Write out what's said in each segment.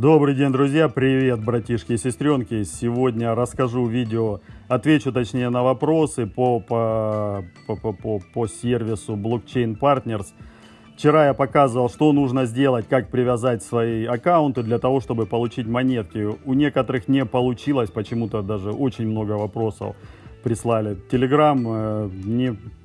Добрый день, друзья! Привет, братишки и сестренки! Сегодня расскажу видео, отвечу точнее на вопросы по, по, по, по, по сервису Blockchain Partners. Вчера я показывал, что нужно сделать, как привязать свои аккаунты для того, чтобы получить монетки. У некоторых не получилось, почему-то даже очень много вопросов прислали. Телеграм, э,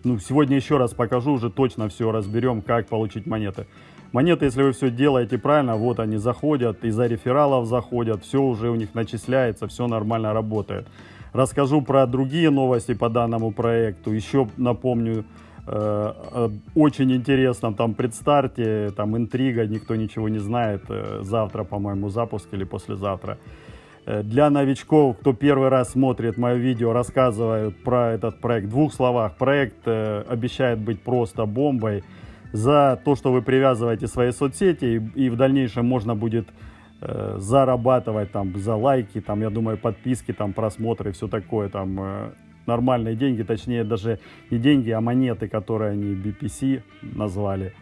ну, сегодня еще раз покажу, уже точно все разберем, как получить монеты. Монеты, если вы все делаете правильно, вот они заходят, из-за рефералов заходят, все уже у них начисляется, все нормально работает. Расскажу про другие новости по данному проекту. Еще напомню, э, очень интересно там предстарте, там интрига, никто ничего не знает. Э, завтра, по-моему, запуск или послезавтра. Э, для новичков, кто первый раз смотрит мое видео, рассказываю про этот проект в двух словах. Проект обещает быть просто бомбой за то, что вы привязываете свои соцсети, и, и в дальнейшем можно будет э, зарабатывать там за лайки, там, я думаю, подписки, там, просмотры, все такое, там, э, нормальные деньги, точнее, даже не деньги, а монеты, которые они BPC назвали,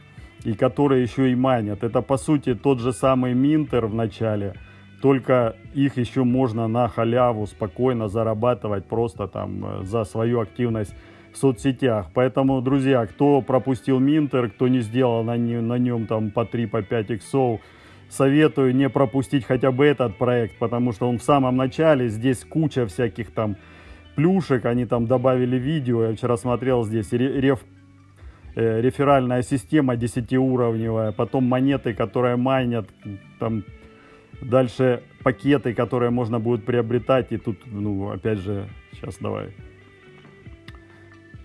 и которые еще и манят. Это, по сути, тот же самый Минтер в начале, только их еще можно на халяву спокойно зарабатывать просто там э, за свою активность в соцсетях. Поэтому, друзья, кто пропустил Минтер, кто не сделал на, на нем там по 3, по 5 иксов, советую не пропустить хотя бы этот проект, потому что он в самом начале, здесь куча всяких там плюшек, они там добавили видео, я вчера смотрел здесь реф, э, реферальная система 10-уровневая, потом монеты, которые майнят, там дальше пакеты, которые можно будет приобретать, и тут, ну, опять же, сейчас давай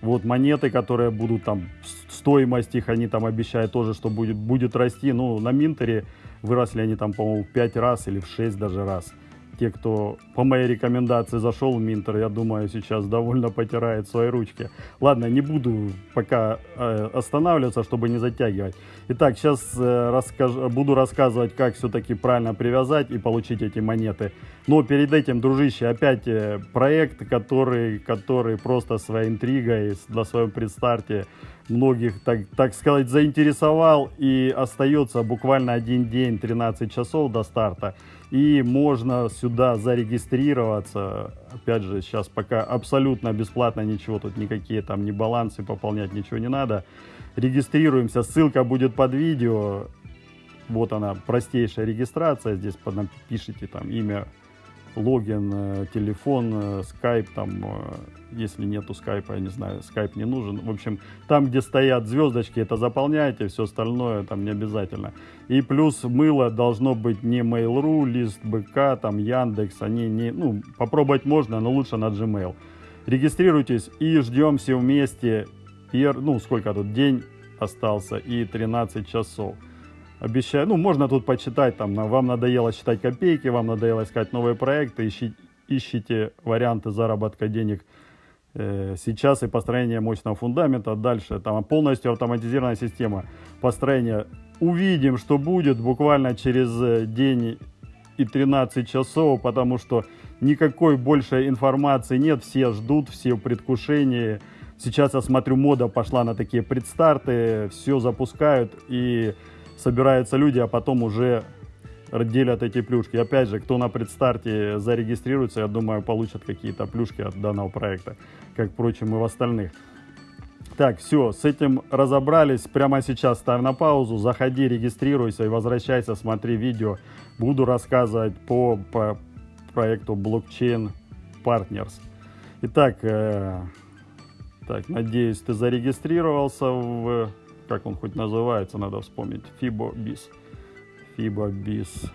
вот монеты, которые будут там, стоимость их они там обещают тоже, что будет, будет расти. Ну, на Минтере выросли они там, по-моему, в 5 раз или в 6 даже раз те, кто по моей рекомендации зашел в Минтер, я думаю, сейчас довольно потирает свои ручки. Ладно, не буду пока э, останавливаться, чтобы не затягивать. Итак, сейчас э, расскаж... буду рассказывать, как все-таки правильно привязать и получить эти монеты. Но перед этим, дружище, опять э, проект, который, который просто своей интригой на своем предстарте многих, так, так сказать, заинтересовал и остается буквально один день, 13 часов до старта. И можно сюда зарегистрироваться. Опять же, сейчас пока абсолютно бесплатно ничего, тут никакие там ни балансы пополнять, ничего не надо. Регистрируемся, ссылка будет под видео. Вот она, простейшая регистрация. Здесь пишите там имя, логин, э, телефон, скайп, э, там, э, если нету скайпа, я не знаю, скайп не нужен. В общем, там, где стоят звездочки, это заполняйте, все остальное там не обязательно. И плюс мыло должно быть не Mail.ru, лист БК, там Яндекс, они не, ну, попробовать можно, но лучше на Gmail. Регистрируйтесь и ждем все вместе, ну, сколько тут, день остался и 13 часов обещаю, ну, можно тут почитать, там, вам надоело считать копейки, вам надоело искать новые проекты, ищите, ищите варианты заработка денег э, сейчас и построение мощного фундамента. Дальше, там, полностью автоматизированная система построения. Увидим, что будет буквально через э, день и 13 часов, потому что никакой больше информации нет, все ждут, все в предвкушении. Сейчас я смотрю, мода пошла на такие предстарты, все запускают и собираются люди, а потом уже делят эти плюшки. Опять же, кто на предстарте зарегистрируется, я думаю, получат какие-то плюшки от данного проекта, как, впрочем, и в остальных. Так, все, с этим разобрались. Прямо сейчас ставь на паузу, заходи, регистрируйся и возвращайся, смотри видео. Буду рассказывать по, по проекту Blockchain Partners. Итак, э, так, надеюсь, ты зарегистрировался в как он хоть называется, надо вспомнить. FiboBiz. FiboBiz.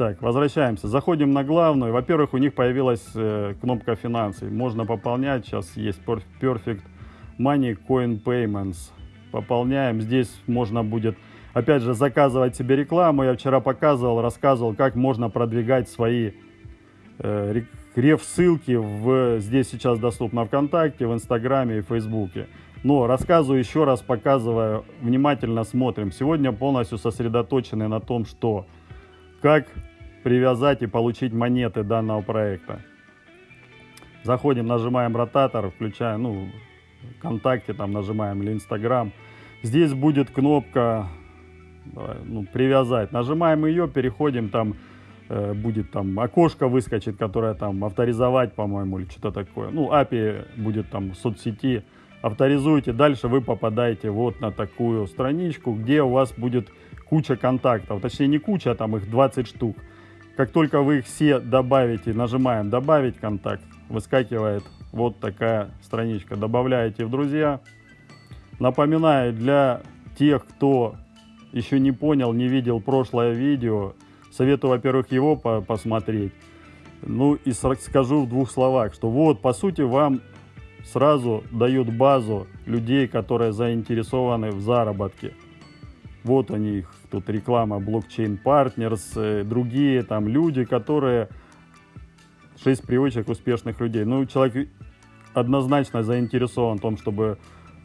Так, возвращаемся. Заходим на главную. Во-первых, у них появилась э, кнопка финансы. Можно пополнять. Сейчас есть Perfect Money Coin Payments. Пополняем. Здесь можно будет, опять же, заказывать себе рекламу. Я вчера показывал, рассказывал, как можно продвигать свои э, реф-ссылки. В, здесь сейчас доступно ВКонтакте, в Инстаграме и Фейсбуке. Но рассказываю еще раз, показываю, внимательно смотрим. Сегодня полностью сосредоточены на том, что как привязать и получить монеты данного проекта. Заходим, нажимаем ротатор, включаем, ну, ВКонтакте там нажимаем или Инстаграм. Здесь будет кнопка, давай, ну, привязать. Нажимаем ее, переходим, там э, будет там окошко выскочит, которое там авторизовать, по-моему, или что-то такое. Ну, API будет там в соцсети. Авторизуете, дальше вы попадаете вот на такую страничку, где у вас будет куча контактов. Точнее, не куча, а там их 20 штук. Как только вы их все добавите, нажимаем «Добавить контакт», выскакивает вот такая страничка. Добавляете в друзья. Напоминаю, для тех, кто еще не понял, не видел прошлое видео, советую, во-первых, его по посмотреть. Ну и скажу в двух словах, что вот, по сути, вам сразу дают базу людей, которые заинтересованы в заработке. Вот они, их тут реклама, блокчейн партнерс, э, другие там люди, которые... Шесть привычек успешных людей. Ну, человек однозначно заинтересован в том, чтобы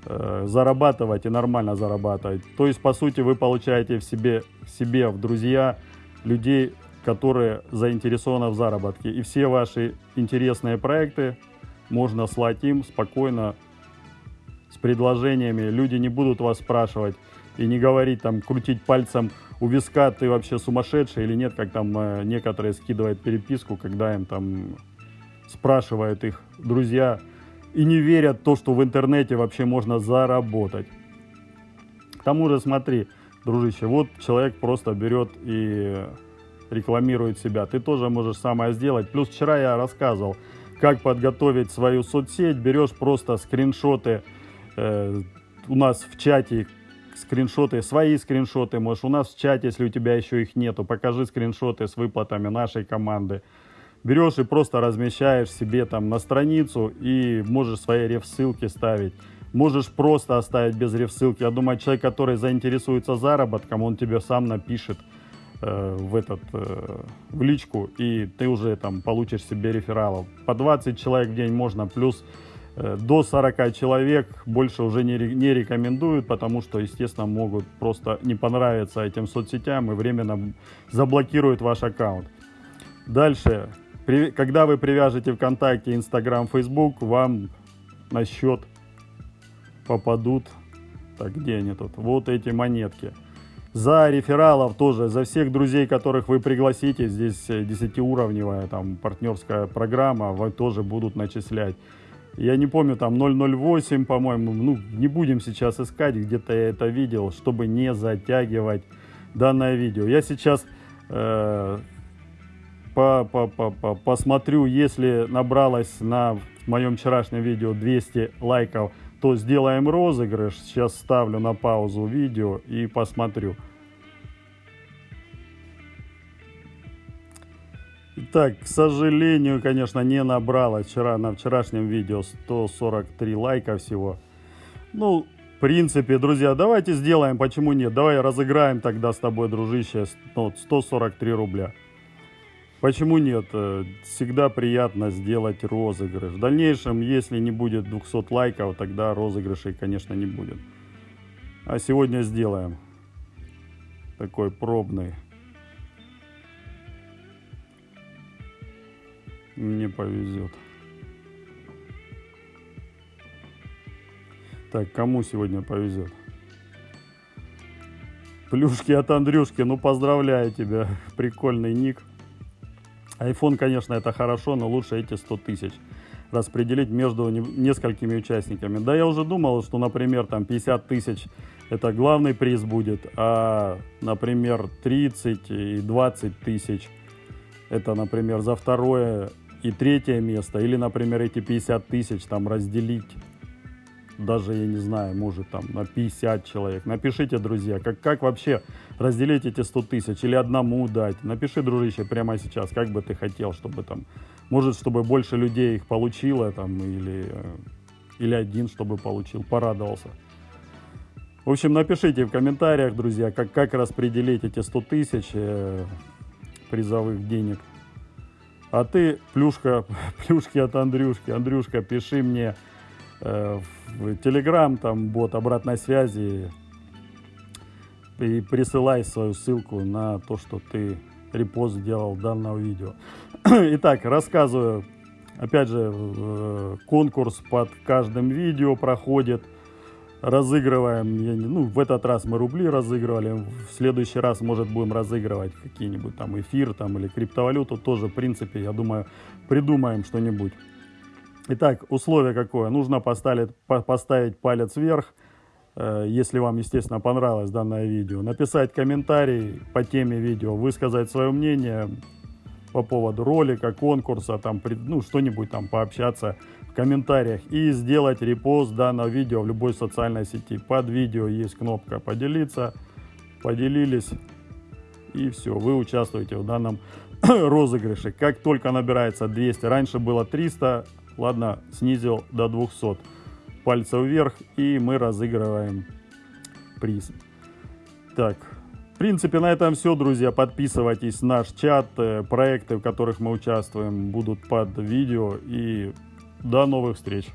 э, зарабатывать и нормально зарабатывать. То есть, по сути, вы получаете в себе, себе в друзья людей, которые заинтересованы в заработке. И все ваши интересные проекты можно слать им спокойно с предложениями. Люди не будут вас спрашивать и не говорить там, крутить пальцем у виска, ты вообще сумасшедший или нет, как там э, некоторые скидывают переписку, когда им там спрашивают их друзья и не верят то, что в интернете вообще можно заработать. К тому же, смотри, дружище, вот человек просто берет и рекламирует себя. Ты тоже можешь самое сделать. Плюс вчера я рассказывал, как подготовить свою соцсеть. Берешь просто скриншоты э, у нас в чате, скриншоты, свои скриншоты можешь у нас в чате, если у тебя еще их нету. Покажи скриншоты с выплатами нашей команды. Берешь и просто размещаешь себе там на страницу и можешь свои реф-ссылки ставить. Можешь просто оставить без реф-ссылки. Я думаю, человек, который заинтересуется заработком, он тебе сам напишет э, в этот э, в личку, и ты уже там получишь себе рефералов. По 20 человек в день можно, плюс э, до 40 человек больше уже не, не рекомендуют, потому что, естественно, могут просто не понравиться этим соцсетям и временно заблокируют ваш аккаунт. Дальше, при, когда вы привяжете ВКонтакте, Инстаграм, Фейсбук, вам на счет попадут, так где они тут, вот эти монетки – за рефералов тоже, за всех друзей, которых вы пригласите, здесь 10-уровневая э, там партнерская программа, вы тоже будут начислять. Я не помню, там 008, по-моему, ну, не будем сейчас искать, где-то я это видел, чтобы не затягивать данное видео. Я сейчас э, по, по, по, по, посмотрю, если набралось на моем вчерашнем видео 200 лайков, то сделаем розыгрыш. Сейчас ставлю на паузу видео и посмотрю. Так, к сожалению, конечно, не набрала вчера на вчерашнем видео 143 лайка всего. Ну, в принципе, друзья, давайте сделаем, почему нет? Давай разыграем тогда с тобой, дружище, 143 рубля. Почему нет? Э, всегда приятно сделать розыгрыш. В дальнейшем, если не будет 200 лайков, тогда розыгрышей, конечно, не будет. А сегодня сделаем такой пробный. Не повезет. Так, кому сегодня повезет? Плюшки от Андрюшки. Ну, поздравляю тебя. Прикольный ник. iPhone, конечно, это хорошо, но лучше эти 100 тысяч распределить между несколькими участниками. Да, я уже думал, что, например, там 50 тысяч это главный приз будет, а, например, 30 и 20 тысяч это, например, за второе и третье место. Или, например, эти 50 тысяч там разделить даже, я не знаю, может там на 50 человек. Напишите, друзья, как, как вообще разделить эти 100 тысяч или одному дать. Напиши, дружище, прямо сейчас, как бы ты хотел, чтобы там, может, чтобы больше людей их получило там или, э, или один, чтобы получил, порадовался. В общем, напишите в комментариях, друзья, как, как распределить эти 100 тысяч э, призовых денег. А ты, плюшка, плюшки от Андрюшки, Андрюшка, пиши мне в Телеграм, там бот обратной связи и присылай свою ссылку на то, что ты репост сделал данного видео. Итак, рассказываю. Опять же, э, конкурс под каждым видео проходит. разыгрываем, ну, в этот раз мы рубли разыгрывали, в следующий раз, может, будем разыгрывать какие-нибудь там эфир там или криптовалюту, тоже, в принципе, я думаю, придумаем что-нибудь. Итак, условие какое? Нужно поставить, по- поставить палец вверх, э, если вам, естественно, понравилось данное видео. Написать комментарий по теме видео, высказать свое мнение по поводу ролика, конкурса, там, ну, что-нибудь там пообщаться в комментариях и сделать репост данного видео в любой социальной сети. Под видео есть кнопка «Поделиться», поделились, и все, вы участвуете в данном розыгрыше. Как только набирается 200, раньше было 300, ладно, снизил до 200. Пальцев вверх, и мы разыгрываем приз. Так, в принципе, на этом все, друзья. Подписывайтесь на наш чат. э, Проекты, в которых мы участвуем, будут под видео. И до новых встреч.